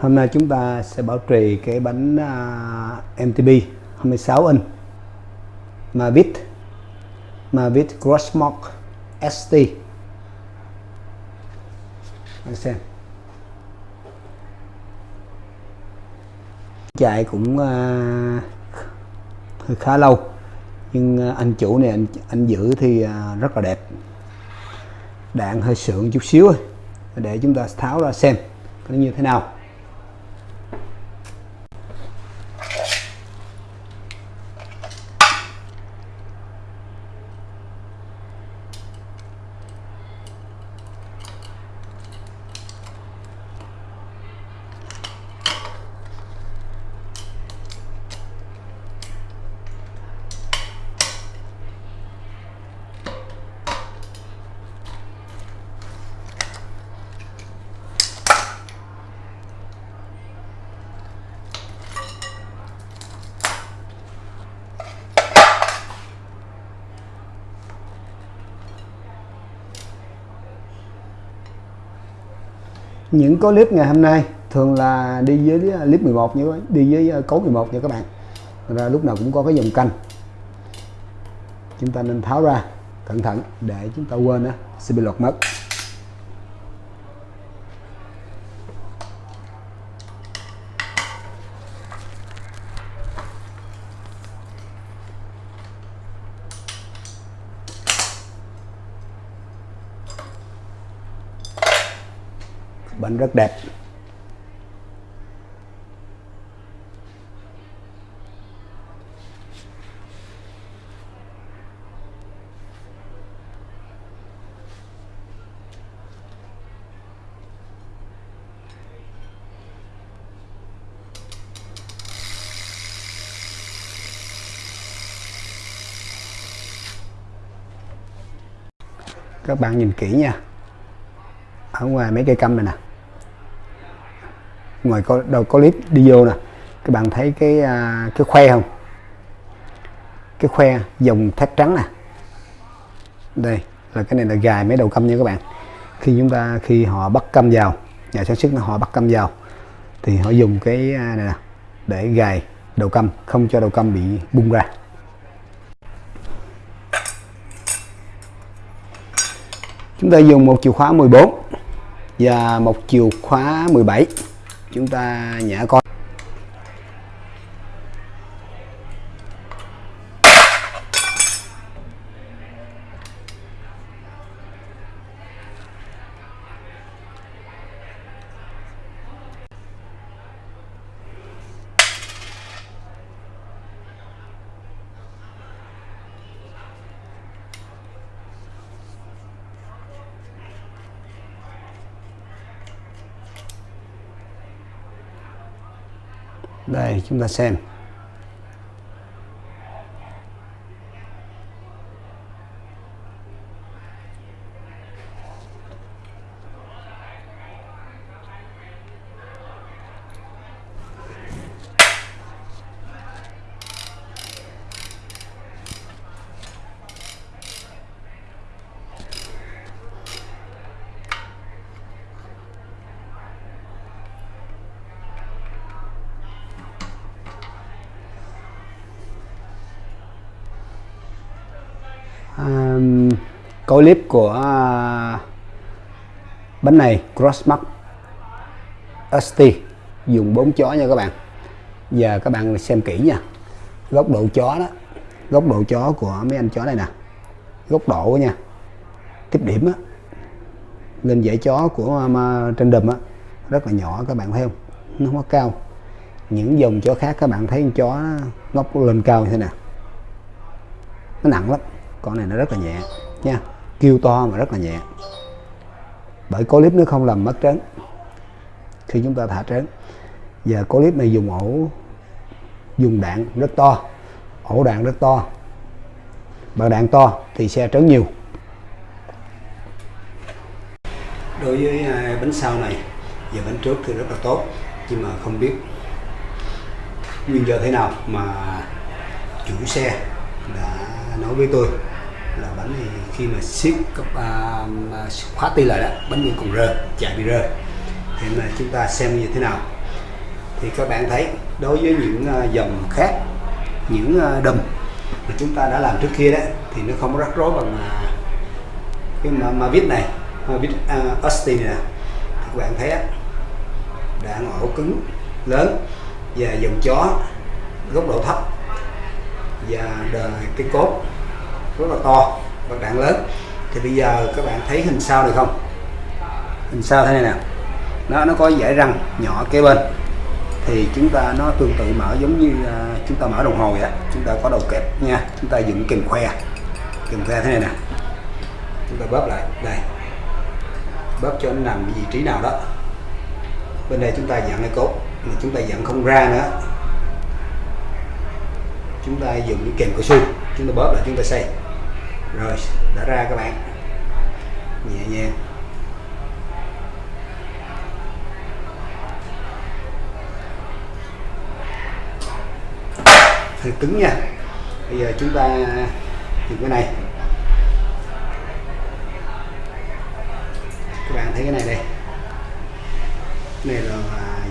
Hôm nay chúng ta sẽ bảo trì cái bánh à, uh, MTB 26 inch Mavic Mavic Crossmark ST anh xem. Chạy cũng uh, khá lâu nhưng anh chủ này anh anh giữ thì uh, rất là đẹp. Đạn hơi sượng chút xíu thôi để chúng ta tháo ra xem nó như thế nào. Những có clip ngày hôm nay thường là đi với à, clip 11 như đi với à, cấu 11 nha các bạn. Ra lúc nào cũng có cái dòng canh. Chúng ta nên tháo ra, cẩn thận để chúng ta quên á, sẽ bị lọt mất bánh rất đẹp. Các bạn nhìn kỹ nha. Ở ngoài mấy cây câm này nè ngoài có đầu có clip đi vô nè. Các bạn thấy cái à, cái khoe không? Cái khoe dòng thép trắng nè. Đây là cái này là gài mấy đầu câm nha các bạn. Khi chúng ta khi họ bắt câm vào nhà sản xuất họ bắt câm vào thì họ dùng cái à, này nè để gài đầu câm không cho đầu câm bị bung ra. Chúng ta dùng một chìa khóa 14 và một chìa khóa 17 chúng ta nhả con. Đây chúng ta xem. Um, coi clip của uh, bánh này Crossmark ST dùng bốn chó nha các bạn. Giờ các bạn xem kỹ nha. Góc độ chó đó góc độ chó của mấy anh chó này nè. Góc độ nha. Tiếp điểm á lên dãy chó của mà, trên đùm á rất là nhỏ các bạn thấy không? Nó không có cao. Những dòng chó khác các bạn thấy chó ngóc lên cao như thế nào nó nặng lắm con này nó rất là nhẹ, nha. Kêu to mà rất là nhẹ. Bởi có clip nó không làm mất trấn khi chúng ta thả trấn giờ có clip này dùng ổ, dùng đạn rất to. Ổ đạn rất to. Và đạn to thì xe trấn nhiều. Đối với à, bánh sau này và bánh trước thì rất là tốt, nhưng mà không biết nguyên do thế nào mà chủ xe đã nói với tôi là bánh thì khi mà siết cấp uh, khóa ti lại đó bánh vẫn còn rơ chạy bị rơ. Thì mà chúng ta xem như thế nào. Thì các bạn thấy đối với những uh, dòng khác những uh, đùm mà chúng ta đã làm trước kia đó thì nó không rắc rối bằng uh, cái mà, mà viết này mà viết uh, Austin này nè. Các bạn thấy á đã ổ cứng lớn và dòng chó góc độ thấp và đời cái cốt rất là to và đạn lớn. Thì bây giờ các bạn thấy hình sau này không? Hình sau thế này nè. Nó nó có dải răng nhỏ kế bên. Thì chúng ta nó tương tự mở giống như uh, chúng ta mở đồng hồ vậy đó chúng ta có đầu kẹp nha. Chúng ta dựng kìm khoe. Kìm khoe thế này nè. Chúng ta bóp lại. Đây. Bóp cho nó nằm vị trí nào đó. Bên đây chúng ta dặn cái cốt. Mà chúng ta dặn không ra nữa. Chúng ta dùng cái kèm cao su. Chúng ta bóp lại chúng ta xây rồi đã ra các bạn. Nhẹ nhàng. Hơi cứng nha. Bây giờ chúng ta dùng cái này. Các bạn thấy cái này đây. Cái này là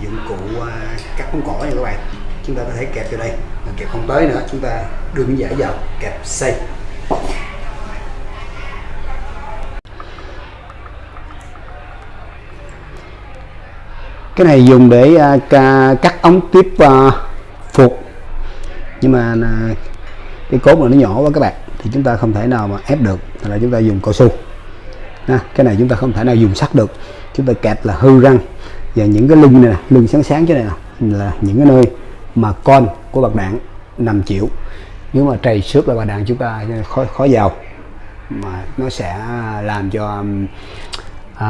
dụng cụ à, cắt bóng cỏ nha các bạn. Chúng ta có thể kẹp vào đây. Mà kẹp không tới nữa, chúng ta đưa miếng giải vào kẹp xây cái này dùng để uh, cắt ống tiếp uh, phục. Nhưng mà uh, cái cốt mà nó nhỏ quá các bạn thì chúng ta không thể nào mà ép được. Là chúng ta dùng cao su. Ha, cái này chúng ta không thể nào dùng sắt được. Chúng ta kẹp là hư răng. Và những cái lưng này nè lưng sáng sáng chứ này nè là những cái nơi mà con của bạc đạn nằm chịu. Nếu mà trầy xước là bạc đạn chúng ta khó khó vào. Mà nó sẽ làm cho à,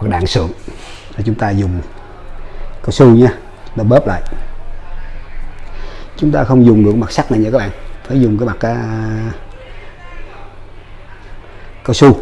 bạc đạn sượng. Chúng ta dùng cao su nha nó bóp lại. Chúng ta không dùng được mặt sắt này nha các bạn phải dùng cái mặt uh, cao su.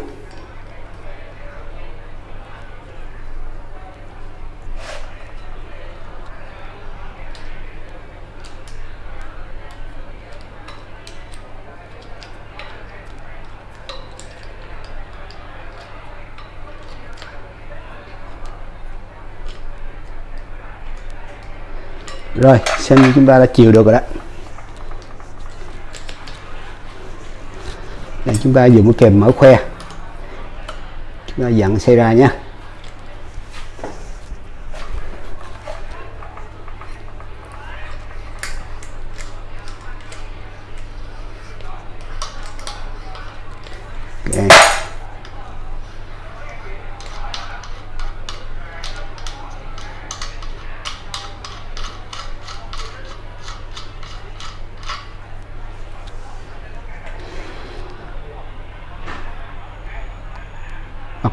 Rồi xem như chúng ta đã chiều được rồi đó. Đây, chúng ta dùng cái kèm mở khoe. Chúng ta dặn xe ra nhé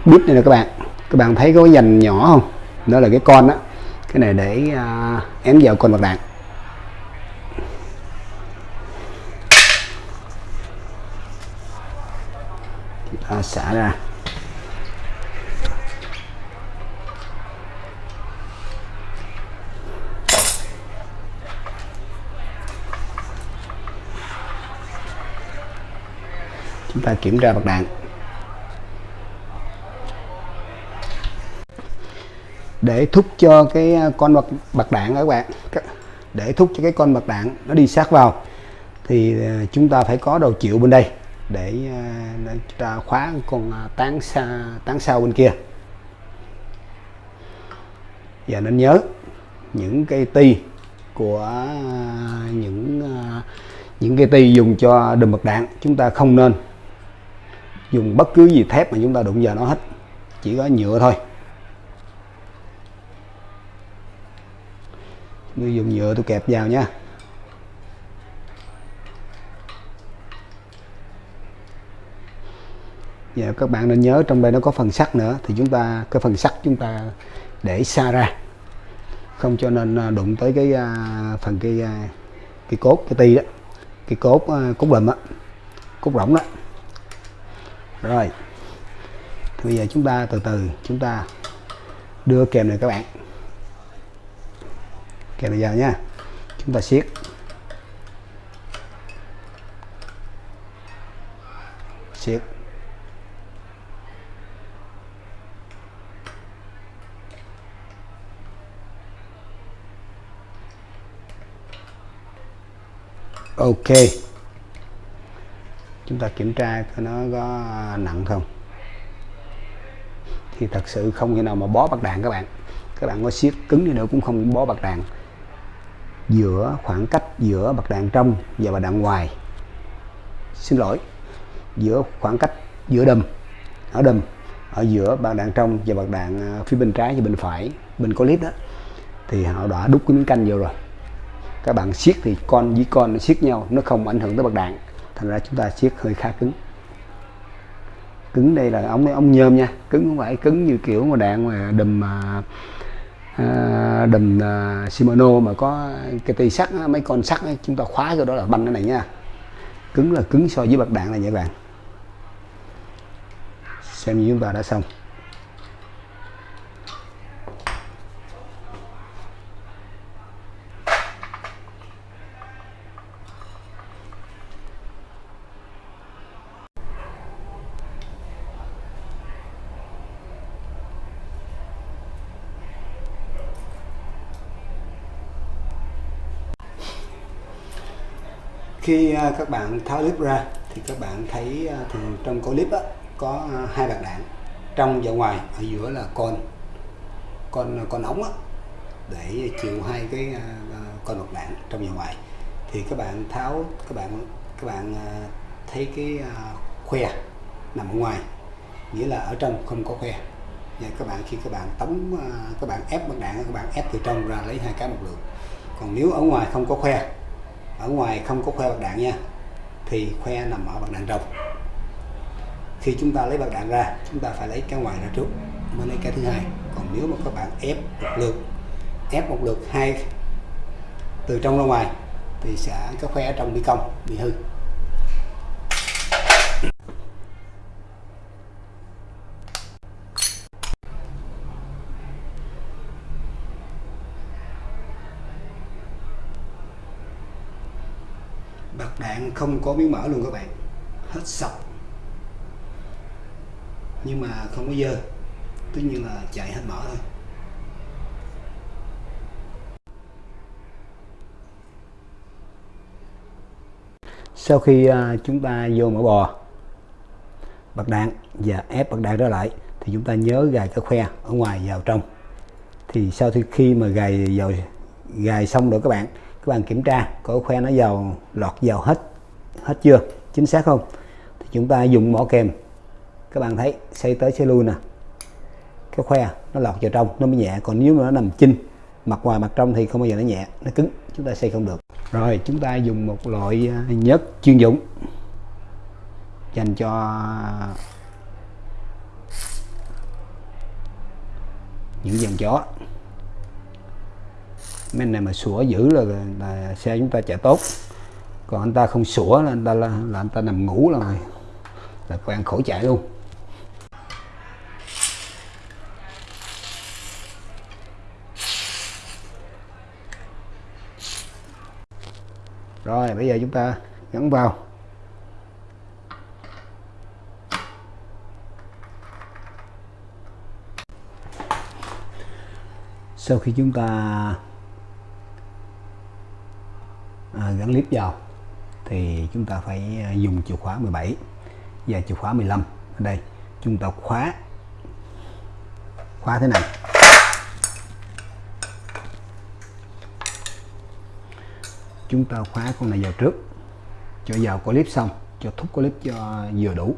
bít này nè các bạn. Các bạn thấy có cái dành nhỏ không? Đó là cái con đó cái này để à, ém vào con mặt đạn chúng ta xả ra. Chúng ta kiểm tra bạc đạn để thúc cho cái con bạc, bạc đạn các bạn. Để thúc cho cái con bạc đạn nó đi sát vào. Thì chúng ta phải có đầu chịu bên đây để, để chúng ta khóa con tán xa tán sau bên kia. Và nên nhớ những cây ti của những những cây ti dùng cho đùm bạc đạn chúng ta không nên dùng bất cứ gì thép mà chúng ta đụng vào nó hết. Chỉ có nhựa thôi tôi dùng nhựa tôi kẹp vào nha. Và các bạn nên nhớ trong đây nó có phần sắt nữa, thì chúng ta, cái phần sắt chúng ta để xa ra. Không cho nên à, đụng tới cái à, phần cái à, cái cốt, cái ti đó. Cái cốt cốt lùm á, cốt rỗng đó. Rồi thì bây giờ chúng ta từ từ, chúng ta đưa kèm này các bạn ok này giờ nha. Chúng ta siết. Siết. Ok. Chúng ta kiểm tra coi nó có nặng không. Thì thật sự không khi nào mà bó bạc đạn các bạn. Các bạn có siết cứng đi nữa cũng không bó bạc đạn giữa khoảng cách giữa bạc đạn trong và bạc đạn ngoài. Xin lỗi, giữa khoảng cách giữa đầm, ở đầm, ở giữa bạc đạn trong và bạc đạn à, phía bên trái và bên phải. Bên có clip đó, thì họ đã đúc cái miếng canh vô rồi. Các bạn siết thì con với con nó siết nhau, nó không ảnh hưởng tới bạc đạn. Thành ra chúng ta siết hơi khá cứng. Cứng đây là ống ống nhôm nha. Cứng không phải cứng như kiểu mà đạn mà đùm mà à, à, Shimano mà có cái tay sắt mấy con sắt ấy, chúng ta khóa cái đó là banh cái này nha. Cứng là cứng so với bạc đạn này nha các bạn. Xem như chúng ta đã xong. Khi à, các bạn tháo clip ra thì các bạn thấy à, thường trong clip á, có à, hai bạc đạn. Trong và ngoài ở giữa là con con con ống á, để chịu hai cái con bạc đạn trong và ngoài. Thì các bạn tháo các bạn các bạn thấy cái khoe nằm ở ngoài nghĩa là ở trong không có khoe. Và các bạn khi các bạn tống các bạn ép bạc đạn các bạn ép từ trong ra lấy hai cái một lượt còn nếu ở ngoài không có khoe ở ngoài không có khoe bạc đạn nha, thì khoe nằm ở bạc đạn trong khi chúng ta lấy bạc đạn ra, chúng ta phải lấy cái ngoài ra trước, mới lấy cái thứ hai. Còn nếu mà các bạn ép một lượt, ép một lượt hai từ trong ra ngoài, thì sẽ cái khoe ở trong bị cong bị hư bạc đạn không có miếng mỡ luôn các bạn. Hết sọc nhưng mà không có dơ. Tất nhiên là chạy hết mỡ thôi. Sau khi à, chúng ta vô mỡ bò, bạc đạn và ép bạc đạn trở lại, thì chúng ta nhớ gài cái khoe ở ngoài vào trong. Thì sau khi mà gài vào, gài xong rồi các bạn các bạn kiểm tra có khoe nó vào, lọt vào hết hết chưa? Chính xác không? Thì chúng ta dùng mỏ kèm. Các bạn thấy xây tới xây lui nè. Cái khoe nó lọt vào trong nó mới nhẹ. Còn nếu mà nó nằm chinh mặt ngoài mặt trong thì không bao giờ nó nhẹ nó cứng. Chúng ta xây không được. Rồi chúng ta dùng một loại à, nhớt chuyên dụng dành cho à, những dàn chó. Mấy này mà sủa dữ là, là xe chúng ta chạy tốt còn anh ta không sủa là anh ta là, là anh ta nằm ngủ là là quen khổ chạy luôn. Rồi bây giờ chúng ta gắn vào. Sau khi chúng ta à, gắn clip vào thì chúng ta phải à, dùng chìa khóa 17 và chìa khóa 15 ở đây, chúng ta khóa khóa thế này. Chúng ta khóa con này vào trước, cho vào clip xong, cho thúc clip cho vừa đủ.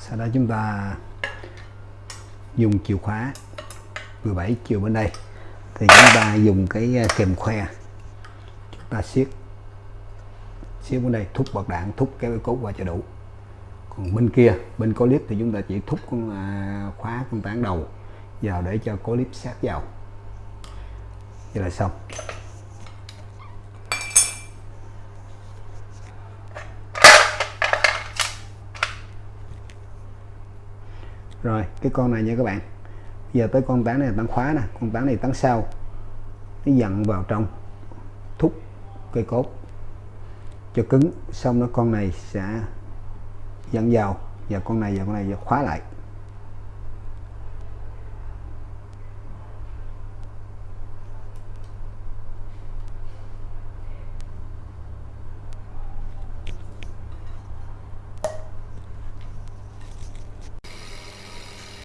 Sau đó chúng ta dùng chìa khóa 17 chiều bên đây. Thì chúng ta dùng cái à, kèm khoe. Ta siết xíu bên đây thúc bật đạn thúc cái cốt qua cho đủ. Còn bên kia bên có clip thì chúng ta chỉ thúc con à, khóa con tán đầu vào để cho có clip sát vào. Vậy là xong. Rồi cái con này nha các bạn. Giờ tới con tán này tán khóa nè. Con tán này tán sau. Nó dặn vào trong thúc cây cốt cho cứng, xong nó con này sẽ dẫn vào và con này và con này khóa lại.